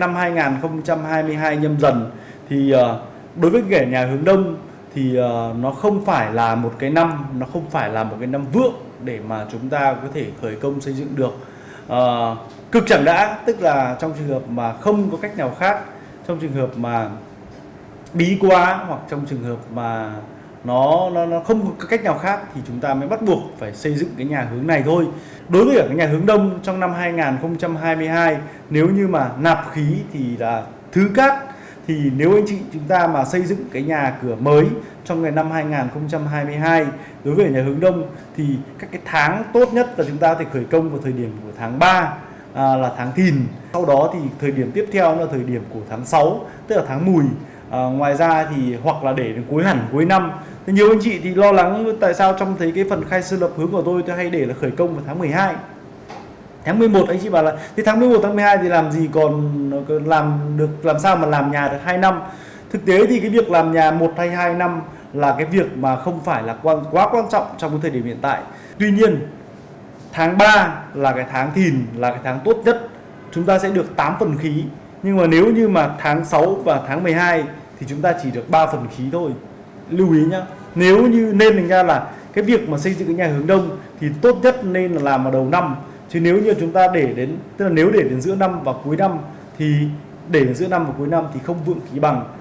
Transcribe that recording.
Năm 2022 nhâm dần thì ờ, đối với kẻ nhà hướng đông thì ờ, nó không phải là một cái năm, nó không phải là một cái năm vượng để mà chúng ta có thể khởi công xây dựng được. Ờ, cực chẳng đã, tức là trong trường hợp mà không có cách nào khác, trong trường hợp mà bí quá hoặc trong trường hợp mà nó nó nó không có cách nào khác thì chúng ta mới bắt buộc phải xây dựng cái nhà hướng này thôi. Đối với cái nhà hướng đông trong năm 2022 nếu như mà nạp khí thì là thứ cát. Thì nếu anh chị chúng ta mà xây dựng cái nhà cửa mới trong ngày năm 2022 đối với nhà hướng đông thì các cái tháng tốt nhất là chúng ta có thể khởi công vào thời điểm của tháng 3 à, là tháng thìn. Sau đó thì thời điểm tiếp theo là thời điểm của tháng 6 tức là tháng mùi à, ngoài ra thì hoặc là để đến cuối hẳn cuối năm. Thì nhiều anh chị thì lo lắng tại sao trong thấy cái phần khai sư lập hướng của tôi tôi hay để là khởi công vào tháng 12 tháng 11 anh chị bảo là thì tháng 11 tháng 12 thì làm gì còn làm được làm sao mà làm nhà được 2 năm? Thực tế thì cái việc làm nhà một hay hai năm là cái việc mà không phải là quan quá quan trọng trong cái thời điểm hiện tại. Tuy nhiên tháng 3 là cái tháng thìn là cái tháng tốt nhất. Chúng ta sẽ được 8 phần khí nhưng mà nếu như mà tháng 6 và tháng 12 thì chúng ta chỉ được 3 phần khí thôi. Lưu ý nhá, nếu như nên thành ra là cái việc mà xây dựng cái nhà hướng đông thì tốt nhất nên là làm vào đầu năm. Chứ nếu như chúng ta để đến, tức là nếu để đến giữa năm và cuối năm thì, để đến giữa năm và cuối năm thì không vượng khí bằng.